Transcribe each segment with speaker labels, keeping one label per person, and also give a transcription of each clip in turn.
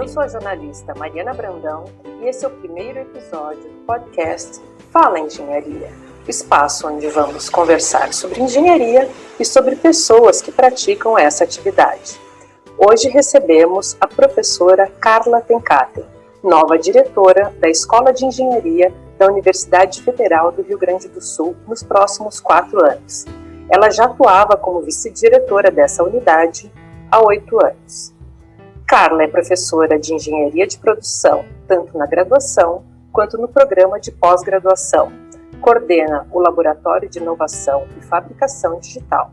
Speaker 1: Eu sou a jornalista Mariana Brandão e esse é o primeiro episódio do podcast Fala Engenharia, o espaço onde vamos conversar sobre engenharia e sobre pessoas que praticam essa atividade. Hoje recebemos a professora Carla Tencaten, nova diretora da Escola de Engenharia da Universidade Federal do Rio Grande do Sul nos próximos quatro anos. Ela já atuava como vice-diretora dessa unidade há oito anos. Carla é professora de Engenharia de Produção, tanto na graduação quanto no programa de pós-graduação. Coordena o Laboratório de Inovação e Fabricação Digital.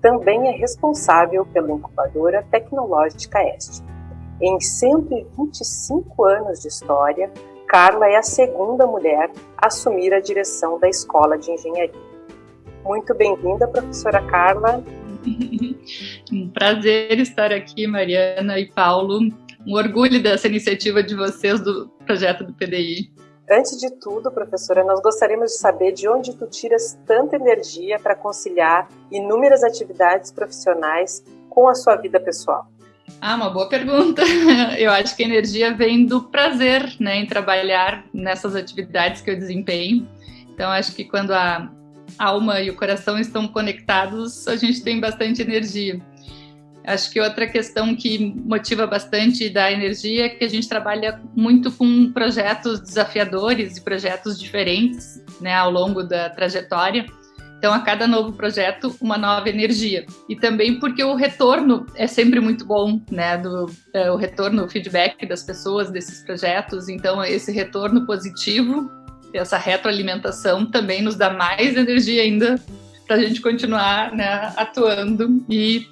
Speaker 1: Também é responsável pela incubadora tecnológica Este. Em 125 anos de história, Carla é a segunda mulher a assumir a direção da Escola de Engenharia. Muito bem-vinda, professora Carla.
Speaker 2: um prazer estar aqui, Mariana e Paulo. Um orgulho dessa iniciativa de vocês do projeto do PDI.
Speaker 1: Antes de tudo, professora, nós gostaríamos de saber de onde tu tiras tanta energia para conciliar inúmeras atividades profissionais com a sua vida pessoal.
Speaker 2: Ah, uma boa pergunta. Eu acho que a energia vem do prazer, né, em trabalhar nessas atividades que eu desempenho. Então, acho que quando a alma e o coração estão conectados, a gente tem bastante energia. Acho que outra questão que motiva bastante da energia é que a gente trabalha muito com projetos desafiadores e projetos diferentes né, ao longo da trajetória. Então, a cada novo projeto, uma nova energia. E também porque o retorno é sempre muito bom, né? Do, é, o retorno, o feedback das pessoas desses projetos. Então, esse retorno positivo essa retroalimentação também nos dá mais energia ainda para a gente continuar né, atuando e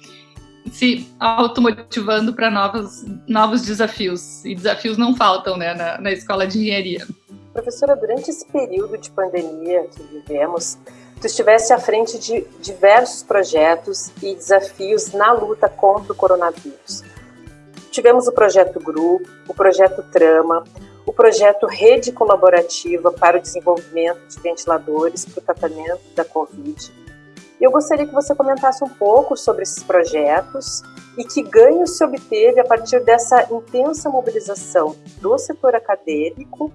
Speaker 2: se automotivando para novos, novos desafios. E desafios não faltam né, na, na escola de engenharia.
Speaker 1: Professora, durante esse período de pandemia que vivemos, tu estivesse à frente de diversos projetos e desafios na luta contra o coronavírus. Tivemos o projeto Grupo, o projeto Trama, o projeto Rede Colaborativa para o Desenvolvimento de Ventiladores para o Tratamento da Covid. Eu gostaria que você comentasse um pouco sobre esses projetos e que ganho se obteve a partir dessa intensa mobilização do setor acadêmico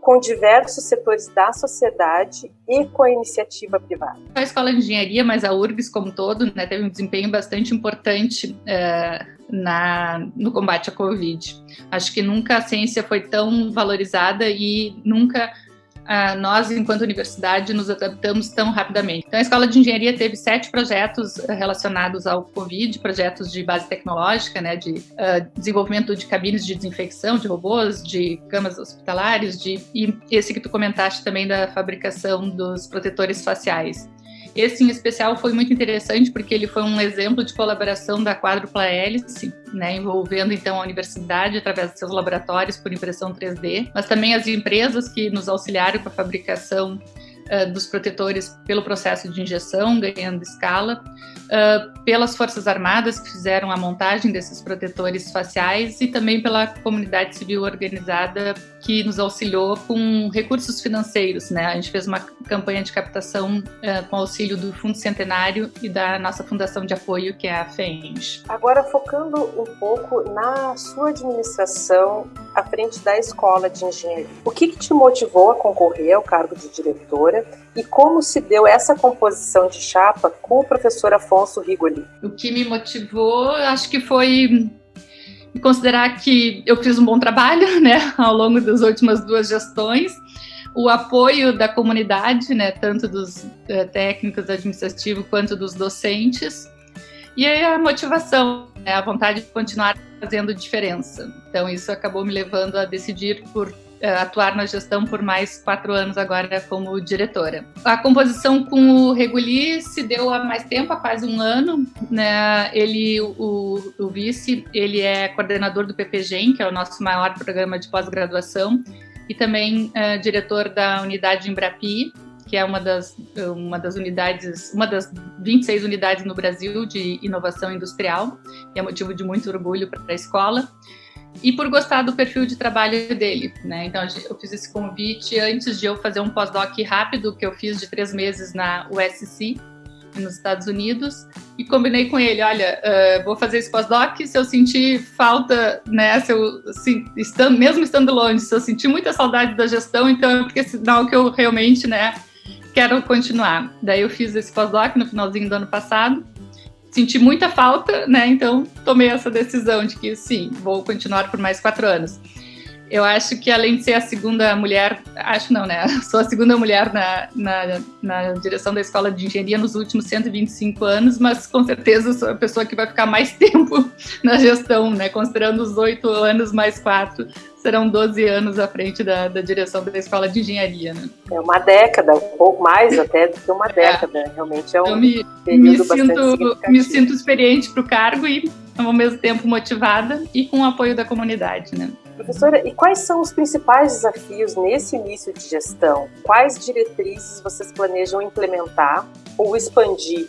Speaker 1: com diversos setores da sociedade e com a iniciativa privada.
Speaker 2: A Escola de Engenharia, mas a URGS como todo, né, teve um desempenho bastante importante é, na, no combate à Covid. Acho que nunca a ciência foi tão valorizada e nunca nós, enquanto universidade, nos adaptamos tão rapidamente. Então, a Escola de Engenharia teve sete projetos relacionados ao Covid, projetos de base tecnológica, né, de uh, desenvolvimento de cabines de desinfecção, de robôs, de camas hospitalares, de, e esse que tu comentaste também da fabricação dos protetores faciais. Esse em especial foi muito interessante porque ele foi um exemplo de colaboração da quádrupla hélice, né, envolvendo então a universidade através de seus laboratórios por impressão 3D, mas também as empresas que nos auxiliaram com a fabricação uh, dos protetores pelo processo de injeção, ganhando escala, uh, pelas Forças Armadas que fizeram a montagem desses protetores faciais e também pela comunidade civil organizada que nos auxiliou com recursos financeiros. Né? A gente fez uma campanha de captação uh, com auxílio do Fundo Centenário e da nossa fundação de apoio, que é a FENG.
Speaker 1: Agora, focando um pouco na sua administração à frente da Escola de Engenharia, o que, que te motivou a concorrer ao cargo de diretora e como se deu essa composição de chapa com o professor Afonso Rigoli?
Speaker 2: O que me motivou, acho que foi considerar que eu fiz um bom trabalho, né, ao longo das últimas duas gestões, o apoio da comunidade, né, tanto dos uh, técnicos administrativos quanto dos docentes, e a motivação, né, a vontade de continuar fazendo diferença. Então isso acabou me levando a decidir por eh, atuar na gestão por mais quatro anos agora como diretora. A composição com o Reguli se deu há mais tempo, há quase um ano. Né? Ele, o, o vice, ele é coordenador do PPGEM, que é o nosso maior programa de pós-graduação, e também é, diretor da unidade Embrapi, que é uma das, uma das unidades, uma das 26 unidades no Brasil de inovação industrial, e é motivo de muito orgulho para a escola e por gostar do perfil de trabalho dele, né? Então eu fiz esse convite antes de eu fazer um pós-doc rápido que eu fiz de três meses na USC, nos Estados Unidos e combinei com ele, olha, uh, vou fazer esse pós-doc, se eu sentir falta, né, se eu, se, estando, mesmo estando longe, se eu sentir muita saudade da gestão, então é porque é sinal que eu realmente, né, quero continuar. Daí eu fiz esse pós-doc no finalzinho do ano passado, senti muita falta, né, então tomei essa decisão de que sim, vou continuar por mais quatro anos. Eu acho que além de ser a segunda mulher, acho não, né? Sou a segunda mulher na, na, na, direção da escola de engenharia nos últimos 125 anos, mas com certeza sou a pessoa que vai ficar mais tempo na gestão, né? Considerando os oito anos mais quatro, serão 12 anos à frente da, da direção da escola de engenharia, né?
Speaker 1: É uma década, um pouco mais até do que uma é. década. É. Realmente é um
Speaker 2: Eu me, me sinto, me sinto experiente para o cargo e ao mesmo tempo motivada e com o apoio da comunidade, né?
Speaker 1: Professora, e quais são os principais desafios nesse início de gestão? Quais diretrizes vocês planejam implementar ou expandir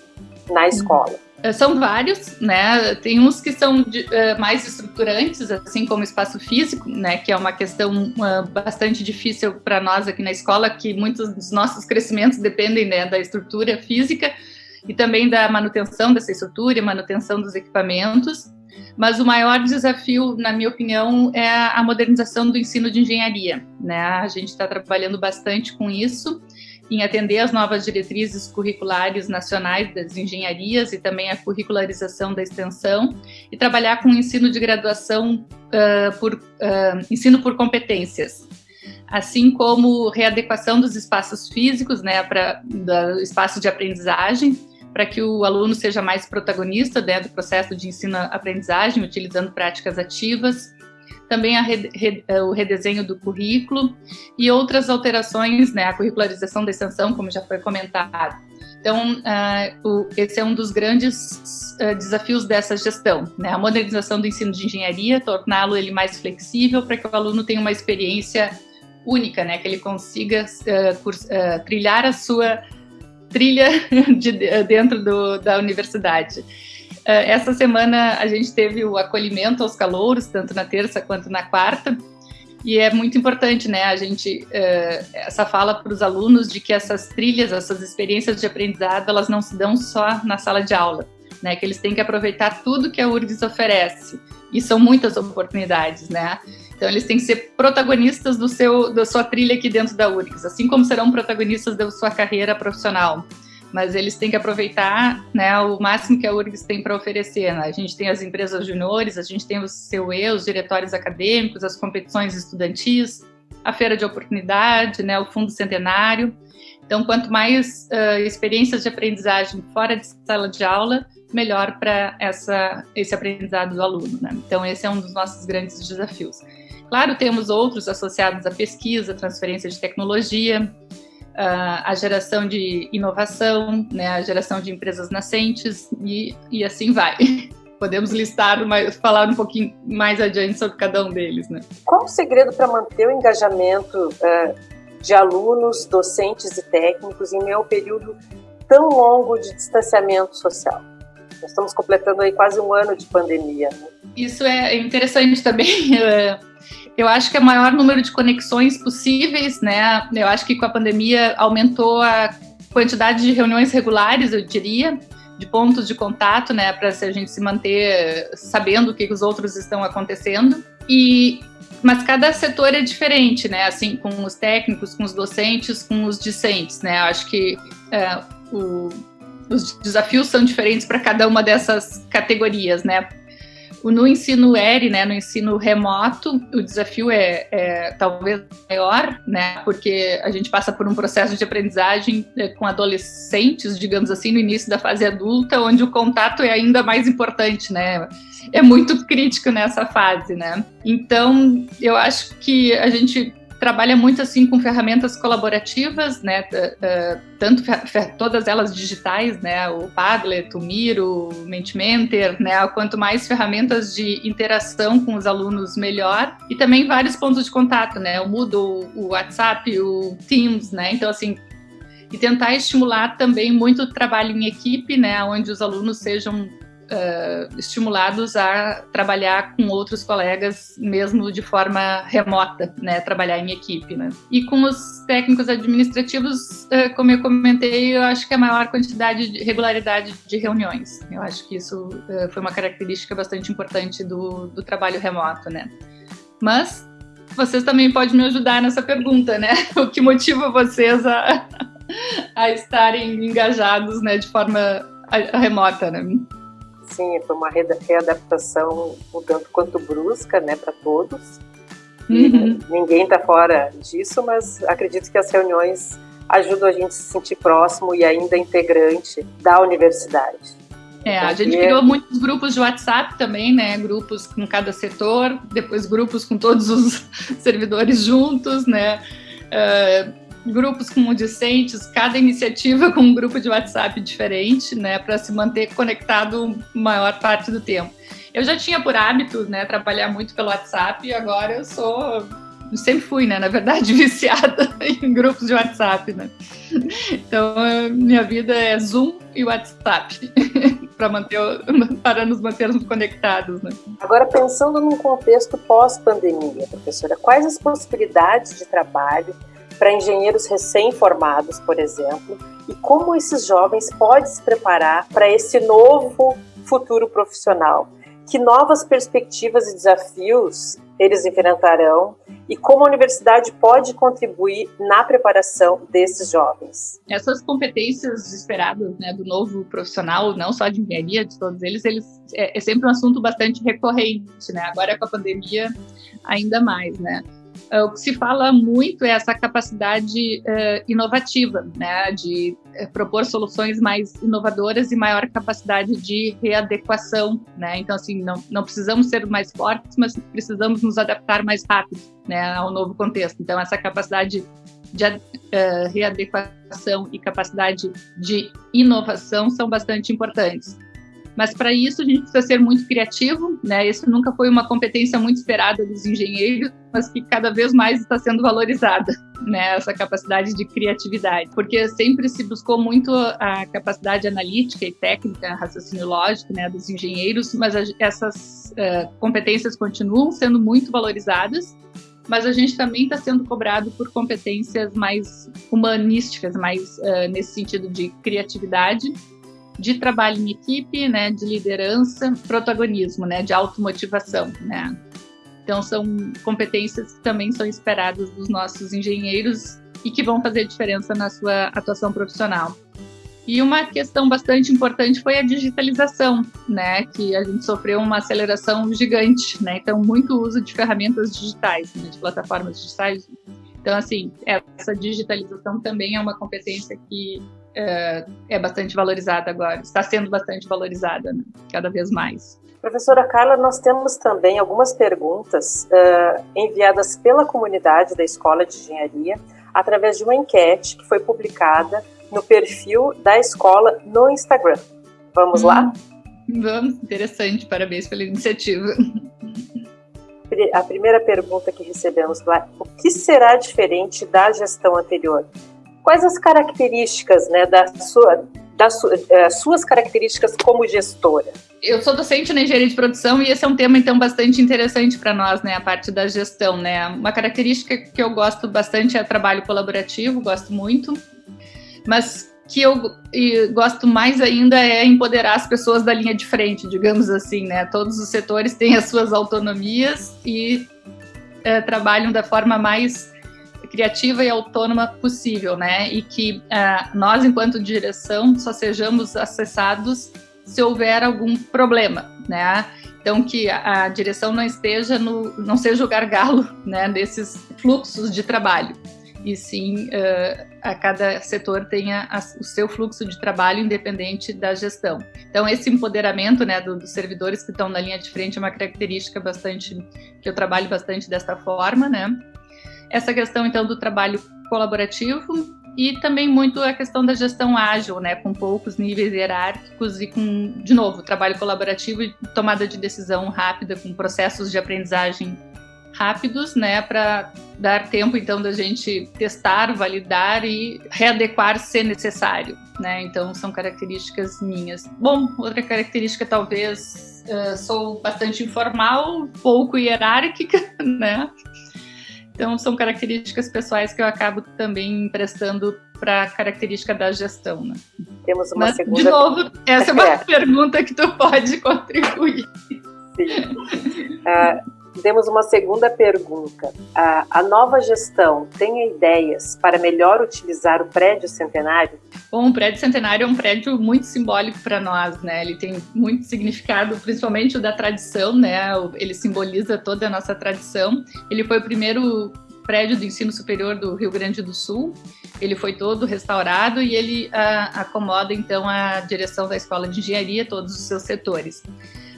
Speaker 1: na escola?
Speaker 2: Eh, são vários, né? Tem uns que são de, uh, mais estruturantes, assim como espaço físico, né? Que é uma questão uh, bastante difícil para nós aqui na escola, que muitos dos nossos crescimentos dependem né, da estrutura física e também da manutenção dessa estrutura e manutenção dos equipamentos. Mas o maior desafio, na minha opinião, é a modernização do ensino de engenharia. Né? A gente está trabalhando bastante com isso, em atender as novas diretrizes curriculares nacionais das engenharias e também a curricularização da extensão, e trabalhar com ensino de graduação uh, por uh, ensino por competências, assim como readequação dos espaços físicos, né, para do espaço de aprendizagem, para que o aluno seja mais protagonista né, do processo de ensino-aprendizagem, utilizando práticas ativas, também a, o redesenho do currículo e outras alterações, né, a curricularização da extensão, como já foi comentado. Então, uh, o, esse é um dos grandes uh, desafios dessa gestão, né, a modernização do ensino de engenharia, torná-lo ele mais flexível para que o aluno tenha uma experiência única, né, que ele consiga uh, trilhar a sua trilha de, dentro do, da universidade. Eh, essa semana a gente teve o acolhimento aos calouros, tanto na terça quanto na quarta, e é muito importante, né, a gente, uh, essa fala para os alunos de que essas trilhas, essas experiências de aprendizado, elas não se dão só na sala de aula, né, que eles têm que aproveitar tudo que a URGS oferece, e são muitas oportunidades, né, então, eles têm que ser protagonistas do seu, da sua trilha aqui dentro da URGS, assim como serão protagonistas da sua carreira profissional. Mas eles têm que aproveitar né, o máximo que a URGS tem para oferecer. Né? A gente tem as empresas juniores, a gente tem os CUE, os diretórios acadêmicos, as competições estudantis, a feira de oportunidade, né, o fundo centenário. Então, quanto mais uh, experiências de aprendizagem fora de sala de aula, melhor para esse aprendizado do aluno. Né? Então, esse é um dos nossos grandes desafios. Claro, temos outros associados à pesquisa, transferência de tecnologia, a geração de inovação, né, a geração de empresas nascentes e, e assim vai. Podemos listar, mas falar um pouquinho mais adiante sobre cada um deles. Né?
Speaker 1: Qual o segredo para manter o engajamento uh, de alunos, docentes e técnicos em meio período tão longo de distanciamento social? Nós estamos completando aí quase um ano de pandemia. Né?
Speaker 2: Isso é interessante também. Eu acho que é o maior número de conexões possíveis, né? Eu acho que com a pandemia aumentou a quantidade de reuniões regulares, eu diria, de pontos de contato, né, para a gente se manter sabendo o que os outros estão acontecendo. E mas cada setor é diferente, né? Assim, com os técnicos, com os docentes, com os discentes, né? Eu acho que é, o, os desafios são diferentes para cada uma dessas categorias, né? No ensino ERI, né, no ensino remoto, o desafio é, é, talvez maior, né, porque a gente passa por um processo de aprendizagem é, com adolescentes, digamos assim, no início da fase adulta, onde o contato é ainda mais importante, né, é muito crítico nessa fase, né. Então, eu acho que a gente trabalha muito assim com ferramentas colaborativas, né, tanto todas elas digitais, né, o Padlet, o Miro, o Mentimentor, né, quanto mais ferramentas de interação com os alunos melhor, e também vários pontos de contato, né, o Moodle, o WhatsApp, o Teams, né, então assim, e tentar estimular também muito trabalho em equipe, né, onde os alunos sejam uh, estimulados a trabalhar com outros colegas, mesmo de forma remota, né, trabalhar em equipe. Né. E com os técnicos administrativos, uh, como eu comentei, eu acho que a maior quantidade de regularidade de reuniões. Eu acho que isso uh, foi uma característica bastante importante do, do trabalho remoto, né. Mas vocês também podem me ajudar nessa pergunta, né? O que motiva vocês a, a estarem engajados, né, de forma remota, né?
Speaker 1: Sim, foi uma readaptação um tanto quanto brusca, né, para todos. Uhum. Ninguém está fora disso, mas acredito que as reuniões ajudam a gente a se sentir próximo e ainda integrante da universidade.
Speaker 2: É, a gente criou muitos grupos de WhatsApp também, né? Grupos com cada setor, depois grupos com todos os servidores juntos, né? Uh, grupos com discentes, cada iniciativa com um grupo de WhatsApp diferente, né? Para se manter conectado maior parte do tempo. Eu já tinha por hábito, né? Trabalhar muito pelo WhatsApp e agora eu sou sempre fui, né, na verdade, viciada em grupos de WhatsApp, né? Então, minha vida é Zoom e WhatsApp para manter para nos mantermos conectados, né?
Speaker 1: Agora pensando num contexto pós-pandemia, professora, quais as possibilidades de trabalho para engenheiros recém-formados, por exemplo, e como esses jovens podem se preparar para esse novo futuro profissional? Que novas perspectivas e desafios eles enfrentarão e como a universidade pode contribuir na preparação desses jovens.
Speaker 2: Essas competências esperadas né, do novo profissional, não só de engenharia, de todos eles, eles é, é sempre um assunto bastante recorrente, né? Agora com a pandemia ainda mais, né? Uh, o que se fala muito é essa capacidade uh, inovativa, né, de uh, propor soluções mais inovadoras e maior capacidade de readequação, né. Então, assim, não, não precisamos ser mais fortes, mas precisamos nos adaptar mais rápido, né, ao novo contexto. Então, essa capacidade de readequação e capacidade de inovação são bastante importantes. Mas para isso a gente precisa ser muito criativo, né? Isso nunca foi uma competência muito esperada dos engenheiros, mas que cada vez mais está sendo valorizada, né? Essa capacidade de criatividade, porque sempre se buscou muito a capacidade analítica e técnica, raciocínio lógico, né, dos engenheiros, mas essas uh, competências continuam sendo muito valorizadas mas a gente também está sendo cobrado por competências mais humanísticas, mais uh, nesse sentido de criatividade de trabalho em equipe, né, de liderança, protagonismo, né, de automotivação, né. Então são competências que também são esperadas dos nossos engenheiros e que vão fazer diferença na sua atuação profissional. E uma questão bastante importante foi a digitalização, né, que a gente sofreu uma aceleração gigante, né, então muito uso de ferramentas digitais, né, de plataformas digitais. Então, assim, essa digitalização também é uma competência que é, é bastante valorizada agora, está sendo bastante valorizada, né? cada vez mais.
Speaker 1: Professora Carla, nós temos também algumas perguntas uh, enviadas pela comunidade da Escola de Engenharia através de uma enquete que foi publicada no perfil da escola no Instagram. Vamos hum, lá?
Speaker 2: Vamos, interessante, parabéns pela iniciativa.
Speaker 1: A primeira pergunta que recebemos lá: o que será diferente da gestão anterior? Quais as características né, da sua, das é, suas características como gestora?
Speaker 2: Eu sou docente na engenharia de produção e esse é um tema então bastante interessante para nós, né, a parte da gestão, né? Uma característica que eu gosto bastante é trabalho colaborativo, gosto muito, mas que eu gosto mais ainda é empoderar as pessoas da linha de frente, digamos assim, né? Todos os setores têm as suas autonomias e é, trabalham da forma mais criativa e autônoma possível, né? E que uh, nós, enquanto direção, só sejamos acessados se houver algum problema, né? Então que a, direção não esteja no, não seja o gargalo, né? Desses fluxos de trabalho e sim uh, a cada setor tenha a, o seu fluxo de trabalho independente da gestão. Então esse empoderamento né, do, dos servidores que estão na linha de frente é uma característica bastante que eu trabalho bastante desta forma, né? Essa questão então do trabalho colaborativo e também muito a questão da gestão ágil, né, com poucos níveis hierárquicos e com, de novo, trabalho colaborativo e tomada de decisão rápida, com processos de aprendizagem rápidos, né, para dar tempo então da gente testar, validar e readequar se necessário, né? Então são características minhas. Bom, outra característica talvez uh, sou bastante informal, pouco hierárquica, né? Então são características pessoais que eu acabo também emprestando para a característica da gestão, né?
Speaker 1: Temos uma
Speaker 2: Mas,
Speaker 1: segunda.
Speaker 2: De novo, essa é uma é. pergunta que tu pode contribuir.
Speaker 1: Sim. Uh, temos uma segunda pergunta. A, a, nova gestão tem ideias para melhor utilizar o prédio centenário?
Speaker 2: Bom, o prédio centenário é um prédio muito simbólico para nós, né? Ele tem muito significado, principalmente o da tradição, né? Ele simboliza toda a nossa tradição. Ele foi o primeiro prédio do ensino superior do Rio Grande do Sul. Ele foi todo restaurado e ele a, ah, acomoda então a direção da Escola de Engenharia, todos os seus setores.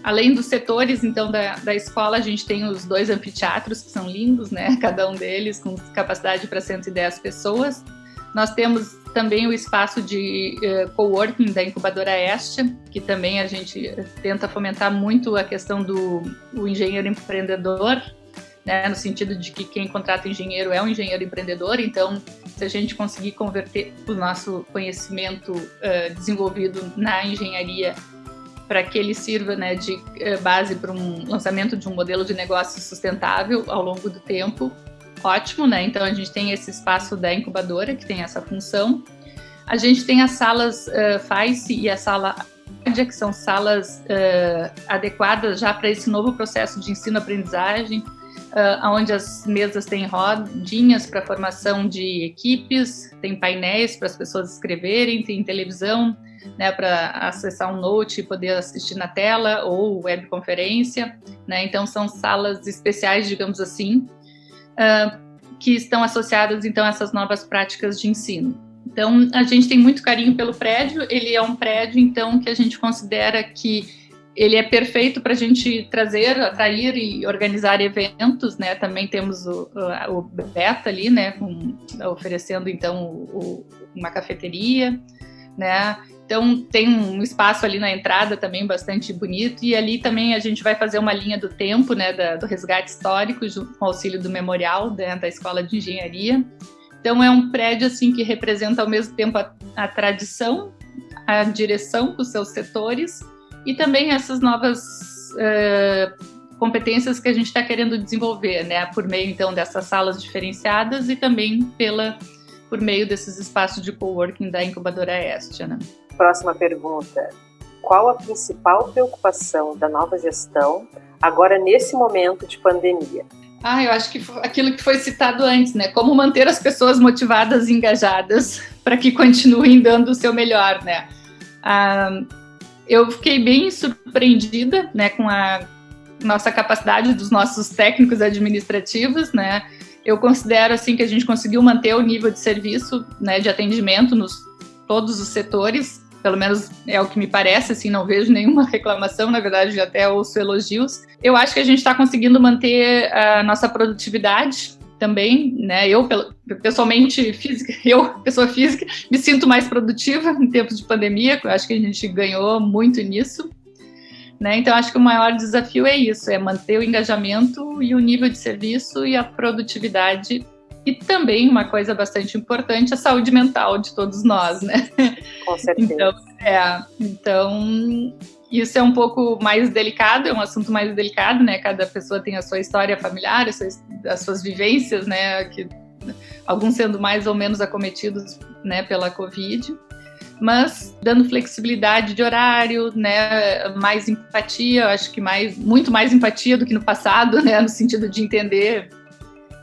Speaker 2: Além dos setores, então, da, da escola, a gente tem os dois anfiteatros, que são lindos, né? Cada um deles com capacidade para 110 pessoas. Nós temos também o espaço de uh, coworking da Incubadora Este, que também a gente tenta fomentar muito a questão do engenheiro empreendedor, né, no sentido de que quem contrata engenheiro é um engenheiro empreendedor, então se a gente conseguir converter o nosso conhecimento uh, desenvolvido na engenharia para que ele sirva né, de eh, base para um lançamento de um modelo de negócio sustentável ao longo do tempo. Ótimo, né? Então a gente tem esse espaço da incubadora que tem essa função. A gente tem as salas uh, e a sala que são salas uh, adequadas já para esse novo processo de ensino-aprendizagem, uh, onde as mesas têm rodinhas para formação de equipes, tem painéis para as pessoas escreverem, tem televisão, né, para acessar um note e poder assistir na tela ou webconferência, né, então são salas especiais, digamos assim, uh, que estão associadas então a essas novas práticas de ensino. Então a gente tem muito carinho pelo prédio, ele é um prédio então que a gente considera que ele é perfeito para a gente trazer, atrair e organizar eventos, né? Também temos o, o, Beta ali, né? Com, oferecendo então o, uma cafeteria, né? Então tem um espaço ali na entrada também bastante bonito e ali também a gente vai fazer uma linha do tempo, né, da, do resgate histórico junto com o auxílio do memorial né, da Escola de Engenharia. Então é um prédio assim que representa ao mesmo tempo a, a tradição, a direção com seus setores e também essas novas uh, competências que a gente está querendo desenvolver, né, por meio então dessas salas diferenciadas e também pela por meio desses espaços de coworking da incubadora Estia, né.
Speaker 1: Próxima pergunta. Qual a principal preocupação da nova gestão agora nesse momento de pandemia?
Speaker 2: Ah, eu acho que aquilo que foi citado antes, né? Como manter as pessoas motivadas e engajadas para que continuem dando o seu melhor, né? Ah, eu fiquei bem surpreendida, né, com a nossa capacidade dos nossos técnicos administrativos, né? Eu considero assim que a gente conseguiu manter o nível de serviço, né, de atendimento nos todos os setores pelo menos é o que me parece, assim, não vejo nenhuma reclamação, na verdade, até ouço elogios. Eu acho que a gente está conseguindo manter a nossa produtividade também, né? Eu, pessoalmente, física, eu, pessoa física, me sinto mais produtiva em tempos de pandemia, eu acho que a gente ganhou muito nisso. Né? Então, acho que o maior desafio é isso, é manter o engajamento e o nível de serviço e a produtividade e também uma coisa bastante importante, a saúde mental de todos nós, né?
Speaker 1: Com certeza.
Speaker 2: Então, é, então isso é um pouco mais delicado, é um assunto mais delicado, né? Cada pessoa tem a sua história familiar, as suas, as suas vivências, né? Que, alguns sendo mais ou menos acometidos, né, pela Covid mas dando flexibilidade de horário, né, mais empatia, acho que mais, muito mais empatia do que no passado, né, no sentido de entender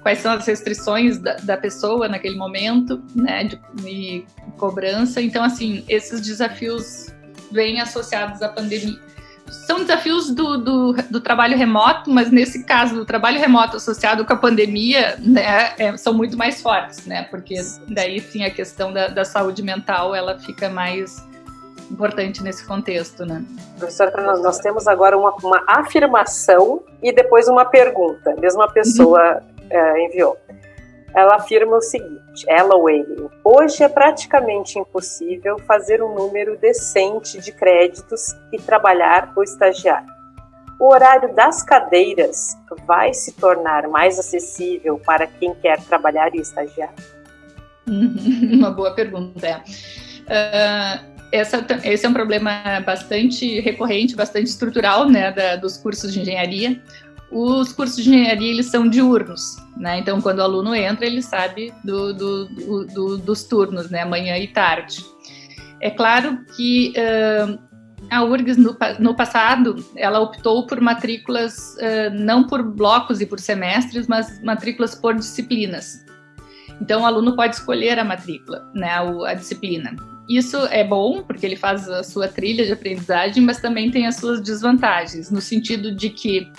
Speaker 2: quais são as restrições da, da pessoa naquele momento, né, de, de, cobrança. Então, assim, esses desafios vêm associados à pandemia. São desafios do, do, do, trabalho remoto, mas nesse caso, do trabalho remoto associado com a pandemia, né, é, são muito mais fortes, né, porque daí, sim, a questão da, da saúde mental, ela fica mais importante nesse contexto, né?
Speaker 1: Professora, nós, nós temos agora uma, uma, afirmação e depois uma pergunta. Mesma pessoa uhum uh, enviou. Ela afirma o seguinte: ela ou ele, hoje é praticamente impossível fazer um número decente de créditos e trabalhar ou estagiar. o horário das cadeiras vai se tornar mais acessível para quem quer trabalhar e estagiar?
Speaker 2: Uma boa pergunta. Uh, essa, esse é um problema bastante recorrente, bastante estrutural, né, da, dos cursos de engenharia. Os cursos de engenharia, eles são diurnos, né, então quando o aluno entra, ele sabe do, do, do, dos turnos, né, manhã e tarde. É claro que uh, a URGS, no, no, passado, ela optou por matrículas, uh, não por blocos e por semestres, mas matrículas por disciplinas. Então, o aluno pode escolher a matrícula, né, a, a disciplina. Isso é bom, porque ele faz a sua trilha de aprendizagem, mas também tem as suas desvantagens, no sentido de que,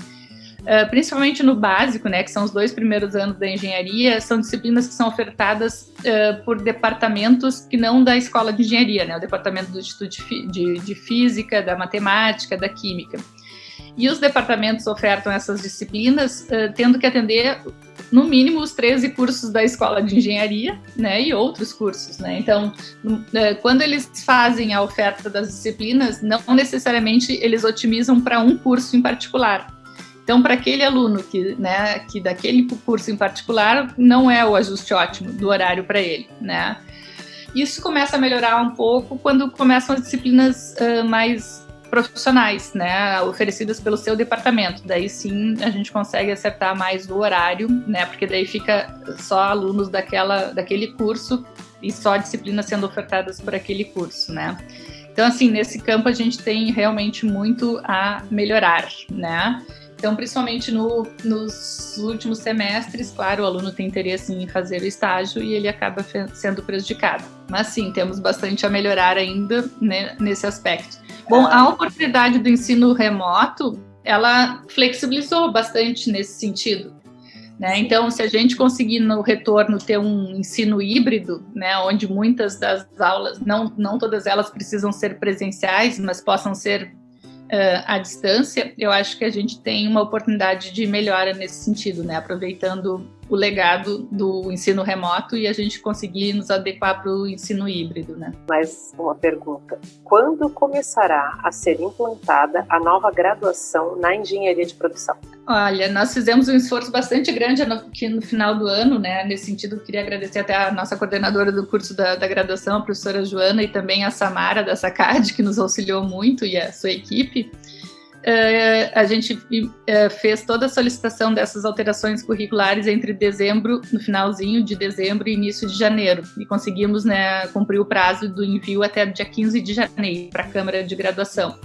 Speaker 2: uh, principalmente no básico, né, que são os dois primeiros anos da engenharia, são disciplinas que são ofertadas uh, por departamentos que não da escola de engenharia, né, o departamento do Instituto de, de, de Física, da Matemática, da Química. E os departamentos ofertam essas disciplinas uh, tendo que atender no mínimo os 13 cursos da escola de engenharia, né, e outros cursos, né. Então, é, quando eles fazem a oferta das disciplinas, não necessariamente eles otimizam para um curso em particular. Então, para aquele aluno que, né, que daquele curso em particular, não é o ajuste ótimo do horário para ele, né. Isso começa a melhorar um pouco quando começam as disciplinas uh, mais profissionais, né, oferecidas pelo seu departamento. Daí sim a gente consegue acertar mais o horário, né, porque daí fica só alunos daquela, daquele curso e só disciplinas sendo ofertadas por aquele curso, né. Então, assim, nesse campo a gente tem realmente muito a melhorar, né. Então, principalmente no, nos últimos semestres, claro, o aluno tem interesse em fazer o estágio e ele acaba sendo prejudicado. Mas sim, temos bastante a melhorar ainda né, nesse aspecto. Bom, a oportunidade do ensino remoto, ela flexibilizou bastante nesse sentido. Né? Então, se a gente conseguir no retorno ter um ensino híbrido, né, onde muitas das aulas, não, não todas elas precisam ser presenciais, mas possam ser uh, à distância, eu acho que a gente tem uma oportunidade de melhora nesse sentido, né? aproveitando o legado do ensino remoto e a gente conseguir nos adequar para o ensino híbrido. Né?
Speaker 1: Mais uma pergunta. Quando começará a ser implantada a nova graduação na engenharia de produção?
Speaker 2: Olha, nós fizemos um esforço bastante grande aqui no final do ano, né? Nesse sentido, queria agradecer até a nossa coordenadora do curso da, da graduação, a professora Joana, e também a Samara da SACAD, que nos auxiliou muito, e a sua equipe. Uh, a gente uh, fez toda a solicitação dessas alterações curriculares entre dezembro, no finalzinho de dezembro e início de janeiro, e conseguimos né, cumprir o prazo do envio até dia 15 de janeiro para a Câmara de Graduação.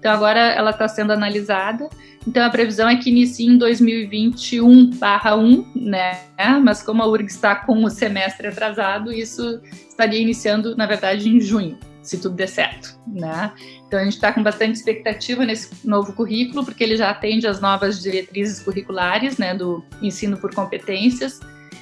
Speaker 2: Então agora ela está sendo analisada, então a previsão é que inicie em 2021/1, né? Mas como a URG está com o semestre atrasado, isso estaria iniciando, na verdade, em junho se tudo der certo, né? Então a gente está com bastante expectativa nesse novo currículo, porque ele já atende às novas diretrizes curriculares, né, do ensino por competências.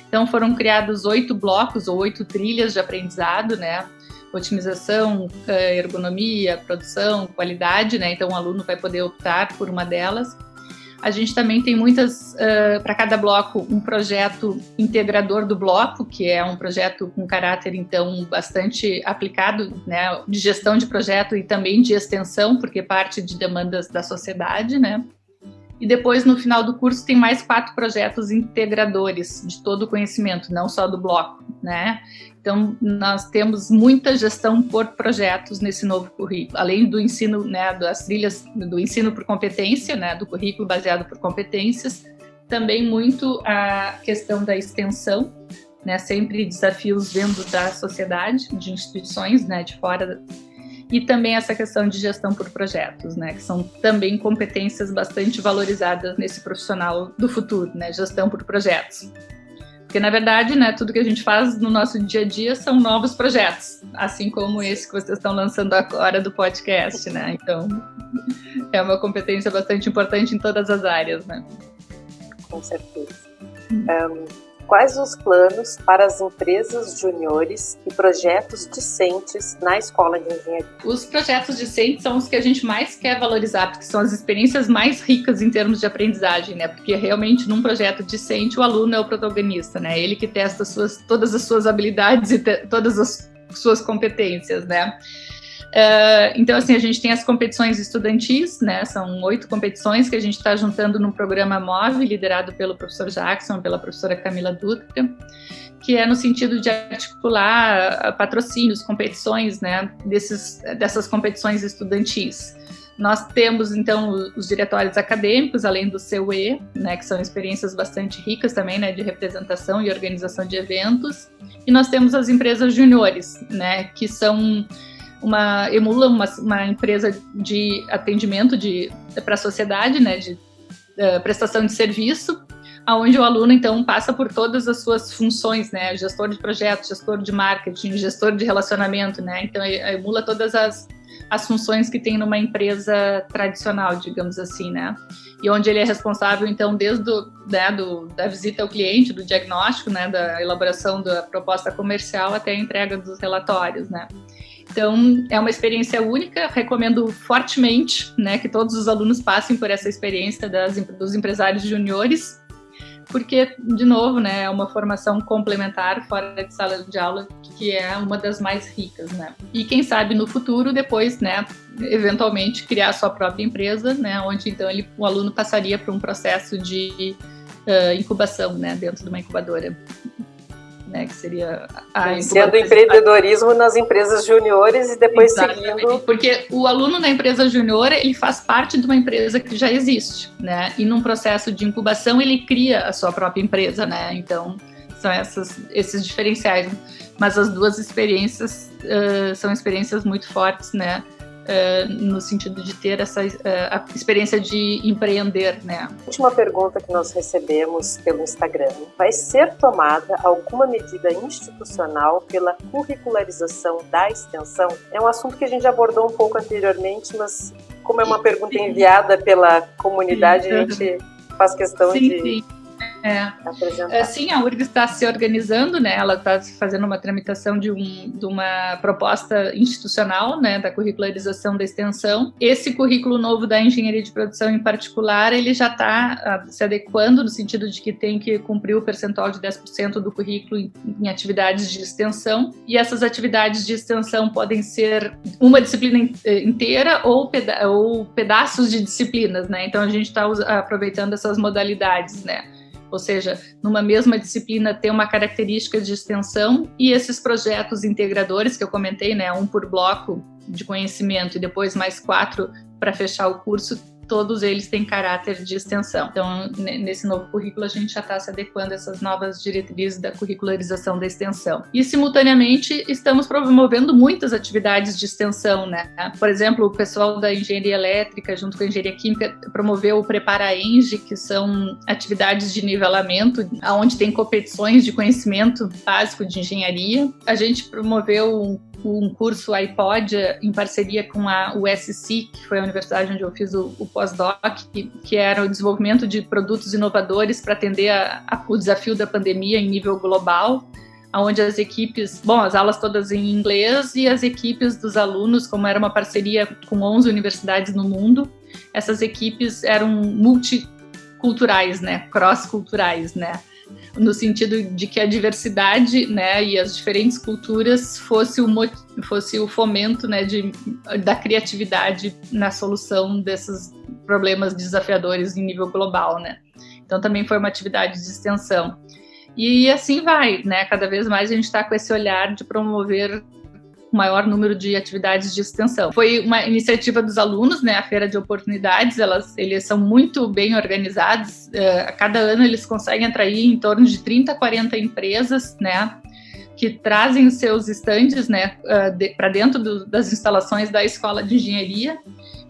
Speaker 2: Então foram criados oito blocos ou oito trilhas de aprendizado, né? Otimização, eh, ergonomia, produção, qualidade, né? Então o aluno vai poder optar por uma delas. A gente também tem muitas, uh, para cada bloco, um projeto integrador do bloco, que é um projeto com caráter, então, bastante aplicado, né, de gestão de projeto e também de extensão, porque parte de demandas da sociedade, né. E depois, no final do curso, tem mais quatro projetos integradores de todo o conhecimento, não só do bloco, né? Então, nós temos muita gestão por projetos nesse novo currículo, além do ensino, né, das trilhas do ensino por competência, né, do currículo baseado por competências, também muito a questão da extensão, né, sempre desafios dentro da sociedade, de instituições, né, de fora, e também essa questão de gestão por projetos, né, que são também competências bastante valorizadas nesse profissional do futuro, né, gestão por projetos. Porque, na verdade, né, tudo que a gente faz no nosso dia a dia são novos projetos, assim como esse que vocês estão lançando agora do podcast, né? Então, é uma competência bastante importante em todas as áreas, né?
Speaker 1: Com certeza. Hum. Um quais os planos para as empresas juniores e projetos discentes na escola de engenharia?
Speaker 2: Os projetos discentes são os que a gente mais quer valorizar, porque são as experiências mais ricas em termos de aprendizagem, né? Porque realmente num projeto discente o aluno é o protagonista, né? Ele que testa suas, todas as suas habilidades e todas as suas competências, né? Uh, então, assim, a gente tem as competições estudantis, né? São oito competições que a gente está juntando num programa móvel liderado pelo professor Jackson, pela professora Camila Dutra, que é no sentido de articular patrocínios, competições, né? Desses, dessas competições estudantis. Nós temos, então, os diretórios acadêmicos, além do CUE, né, que são experiências bastante ricas também, né, de representação e organização de eventos. E nós temos as empresas juniores, né, que são uma emula uma, uma empresa de atendimento de para a sociedade, né, de uh, prestação de serviço, aonde o aluno então passa por todas as suas funções, né, gestor de projetos, gestor de marketing, gestor de relacionamento, né, então emula todas as as funções que tem numa empresa tradicional, digamos assim, né? E onde ele é responsável, então, desde do, né, do, da visita ao cliente, do diagnóstico, né, da elaboração da proposta comercial até a entrega dos relatórios, né? Então, é uma experiência única, recomendo fortemente né, que todos os alunos passem por essa experiência das, dos empresários juniores, porque, de novo, né, é uma formação complementar fora de sala de aula, que é uma das mais ricas, né? E quem sabe no futuro, depois, né, eventualmente criar a sua própria empresa, né, onde então ele, o aluno passaria por um processo de uh, incubação, né, dentro de uma incubadora né, que seria a
Speaker 1: Iniciando empreendedorismo nas empresas juniores e depois Exatamente. seguindo...
Speaker 2: Porque o aluno da empresa junior, ele faz parte de uma empresa que já existe, né, e num processo de incubação ele cria a sua própria empresa, né, então são essas, esses diferenciais, mas as duas experiências uh, são experiências muito fortes, né, no sentido de ter essa uh, experiência de empreender, né?
Speaker 1: Última pergunta que nós recebemos pelo Instagram: vai ser tomada alguma medida institucional pela curricularização da extensão? É um assunto que a gente abordou um pouco anteriormente, mas como é uma pergunta enviada pela comunidade, a gente faz questão
Speaker 2: sim,
Speaker 1: de
Speaker 2: sim é. é. Sim, a URGS está se organizando, né? Ela está fazendo uma tramitação de, um, de uma proposta institucional, né? Da curricularização da extensão. Esse currículo novo da engenharia de produção, em particular, ele já está uh, se adequando no sentido de que tem que cumprir o percentual de 10% do currículo em, em atividades de extensão. E essas atividades de extensão podem ser uma disciplina eh, inteira ou, peda ou pedaços de disciplinas, né? Então a gente está aproveitando essas modalidades, né? Ou seja, numa mesma disciplina ter uma característica de extensão e esses projetos integradores que eu comentei, né, um por bloco de conhecimento e depois mais quatro para fechar o curso, todos eles têm caráter de extensão. Então, nesse novo currículo, a gente já está se adequando a essas novas diretrizes da curricularização da extensão. E, simultaneamente, estamos promovendo muitas atividades de extensão, né? Por exemplo, o pessoal da engenharia elétrica, junto com a engenharia química, promoveu o Prepara-Eng, que são atividades de nivelamento, onde tem competições de conhecimento básico de engenharia. A gente promoveu um um curso iPod em parceria com a USC, que foi a universidade onde eu fiz o, o pós-doc, que, que, era o desenvolvimento de produtos inovadores para atender a, a, o desafio da pandemia em nível global, onde as equipes, bom, as aulas todas em inglês e as equipes dos alunos, como era uma parceria com 11 universidades no mundo, essas equipes eram multiculturais, né, cross-culturais, né, no sentido de que a diversidade, né, e as diferentes culturas fosse o fosse o fomento, né, de, da criatividade na solução desses problemas desafiadores em nível global, né. Então também foi uma atividade de extensão. E assim vai, né? Cada vez mais a gente está com esse olhar de promover maior número de atividades de extensão. Foi uma iniciativa dos alunos, né, a Feira de Oportunidades, elas, eles são muito bem organizados, uh, a cada ano eles conseguem atrair em torno de 30, 40 empresas, né, que trazem seus estandes, né, de, para dentro do, das instalações da Escola de Engenharia,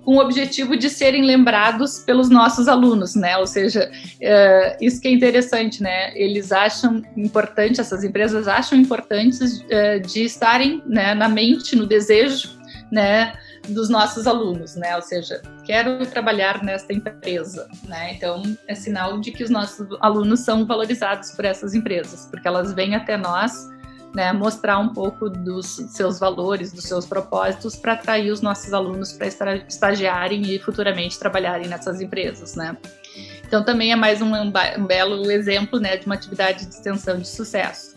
Speaker 2: com o objetivo de serem lembrados pelos nossos alunos, né? Ou seja, uh, isso que é interessante, né? Eles acham importante, essas empresas acham importantes uh, de estarem né, na mente, no desejo, né? dos nossos alunos, né? Ou seja, quero trabalhar nesta empresa, né? Então, é sinal de que os nossos alunos são valorizados por essas empresas, porque elas vêm até nós né, mostrar um pouco dos seus valores, dos seus propósitos para atrair os nossos alunos para estagiarem e futuramente trabalharem nessas empresas, né. Então também é mais um, um belo exemplo, né, de uma atividade de extensão de sucesso.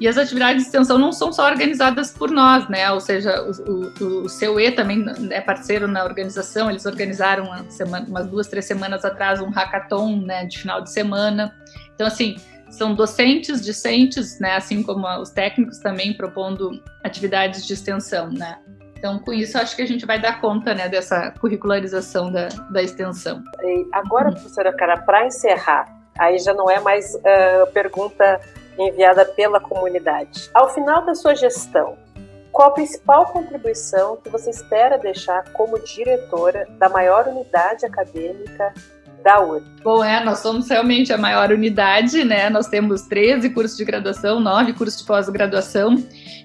Speaker 2: E as atividades de extensão não são só organizadas por nós, né? Ou seja, o, o, o também é parceiro na organização, eles organizaram uma semana, umas duas, três semanas atrás um hackathon né, de final de semana. Então, assim, são docentes, discentes, né, assim como os técnicos também propondo atividades de extensão, né. Então, com isso, acho que a gente vai dar conta né, dessa curricularização da, da extensão.
Speaker 1: E agora, uhum. professora Cara, para encerrar, aí já não é mais uh, pergunta enviada pela comunidade. Ao final da sua gestão, qual a principal contribuição que você espera deixar como diretora da maior unidade acadêmica da URG?
Speaker 2: Bom, é, nós somos realmente a maior unidade, né? Nós temos 13 cursos de graduação, 9 cursos de pós-graduação,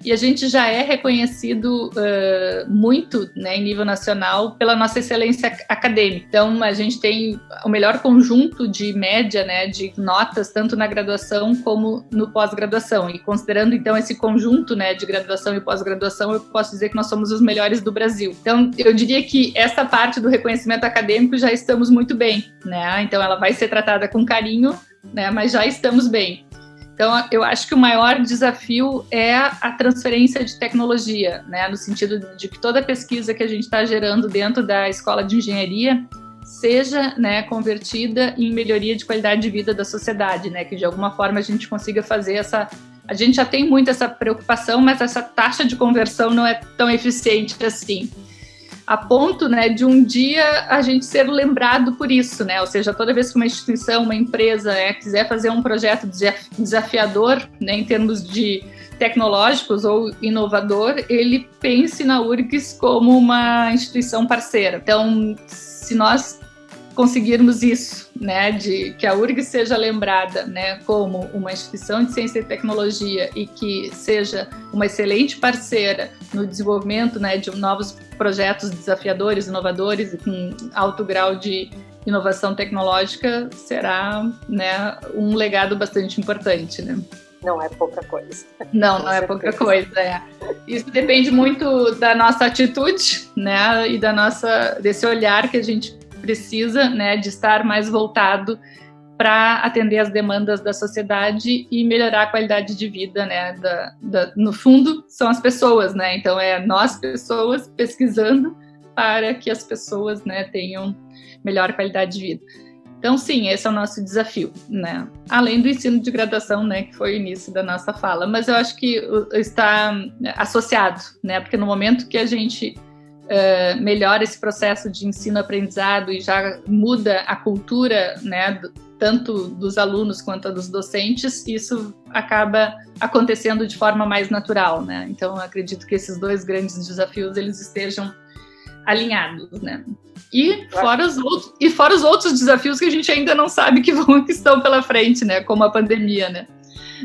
Speaker 2: e a gente já é reconhecido uh, muito, né, em nível nacional, pela nossa excelência acadêmica. Então, a gente tem o melhor conjunto de média, né, de notas, tanto na graduação como no pós-graduação. E considerando, então, esse conjunto, né, de graduação e pós-graduação, eu posso dizer que nós somos os melhores do Brasil. Então, eu diria que essa parte do reconhecimento acadêmico já estamos muito bem, né? Então ela vai ser tratada com carinho, né? Mas já estamos bem. Então, eu acho que o maior desafio é a transferência de tecnologia, né? No sentido de que toda pesquisa que a gente está gerando dentro da escola de engenharia seja né, convertida em melhoria de qualidade de vida da sociedade, né? Que de alguma forma a gente consiga fazer essa. A gente já tem muito essa preocupação, mas essa taxa de conversão não é tão eficiente assim a ponto né, de um dia a gente ser lembrado por isso, né? Ou seja, toda vez que uma instituição, uma empresa né, quiser fazer um projeto desafiador né, em termos de tecnológicos ou inovador, ele pense na URGS como uma instituição parceira. Então, se nós conseguirmos isso, né, de que a URG seja lembrada, né, como uma instituição de ciência e tecnologia e que seja uma excelente parceira no desenvolvimento, né, de novos projetos desafiadores, inovadores e com alto grau de inovação tecnológica, será, né, um legado bastante importante, né.
Speaker 1: Não é pouca coisa.
Speaker 2: Não, não é pouca coisa. É. Isso depende muito da nossa atitude, né, e da nossa desse olhar que a gente precisa né, de estar mais voltado para atender as demandas da sociedade e melhorar a qualidade de vida, né? Da, da, no fundo, são as pessoas, né? Então, é nós, pessoas, pesquisando para que as pessoas né, tenham melhor qualidade de vida. Então, sim, esse é o nosso desafio, né? Além do ensino de graduação, né, que foi o início da nossa fala, mas eu acho que está associado, né? Porque no momento que a gente uh, melhora esse processo de ensino-aprendizado e já muda a cultura, né, tanto dos alunos quanto dos docentes, isso acaba acontecendo de forma mais natural, né? Então, acredito que esses dois grandes desafios eles estejam alinhados, né? E fora, os outros, e fora os outros desafios que a gente ainda não sabe que vão que estão pela frente, né? Como a pandemia, né?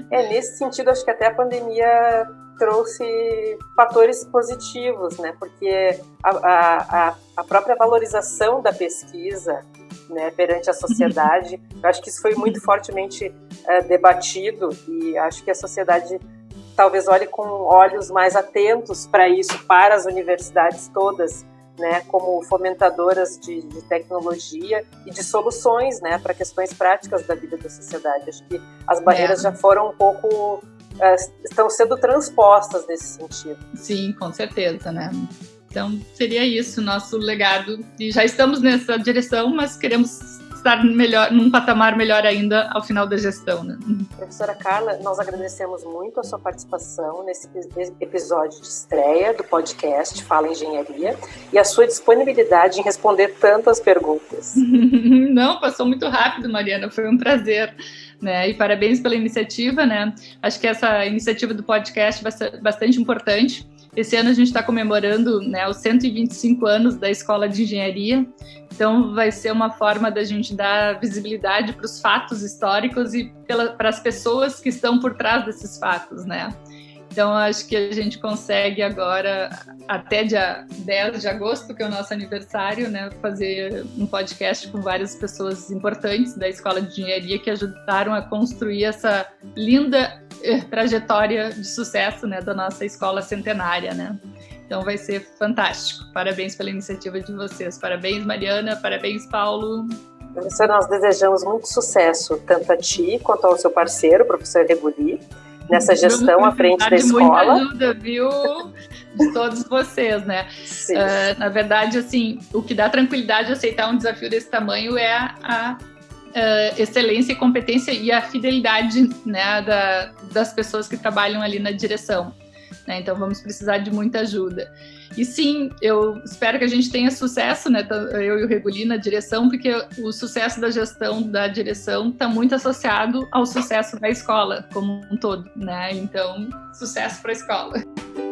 Speaker 1: É, nesse sentido, acho que até a pandemia trouxe fatores positivos, né? Porque a, a, a própria valorização da pesquisa né, perante a sociedade, eu acho que isso foi muito fortemente é, debatido e acho que a sociedade talvez olhe com olhos mais atentos para isso, para as universidades todas, né, como fomentadoras de, de, tecnologia e de soluções, né, para questões práticas da vida da sociedade. Acho que as barreiras é. já foram um pouco é, estão sendo transpostas nesse sentido.
Speaker 2: Sim, com certeza, né? Então seria isso nosso legado e já estamos nessa direção, mas queremos estar melhor, num patamar melhor ainda ao final da gestão. Né?
Speaker 1: Professora Carla, nós agradecemos muito a sua participação nesse episódio de estreia do podcast Fala Engenharia e a sua disponibilidade em responder tantas perguntas.
Speaker 2: Não, passou muito rápido, Mariana, foi um prazer. Né? E parabéns pela iniciativa, né? Acho que essa iniciativa do podcast ser bastante importante. Esse ano a gente está comemorando né, os 125 anos da Escola de Engenharia, então vai ser uma forma da gente dar visibilidade para os fatos históricos e para as pessoas que estão por trás desses fatos, né? Então, acho que a gente consegue agora, até dia 10 de agosto, que é o nosso aniversário, né, fazer um podcast com várias pessoas importantes da Escola de Engenharia que ajudaram a construir essa linda eh, trajetória de sucesso né, da nossa escola centenária. Né? Então, vai ser fantástico. Parabéns pela iniciativa de vocês. Parabéns, Mariana. Parabéns, Paulo.
Speaker 1: Professor, nós desejamos muito sucesso, tanto a ti quanto ao seu parceiro, professor Rebuli nessa gestão à frente da escola.
Speaker 2: Muita ajuda, viu? De todos vocês, né? Uh, na verdade, assim, o que dá tranquilidade a aceitar um desafio desse tamanho é a, a uh, excelência e competência e a fidelidade né, da, das pessoas que trabalham ali na direção. Né? Então vamos precisar de muita ajuda. E sim, eu espero que a gente tenha sucesso, né? Eu e o Reguli na direção, porque o sucesso da gestão da direção está muito associado ao sucesso da escola como um todo, né? Então, sucesso para a escola.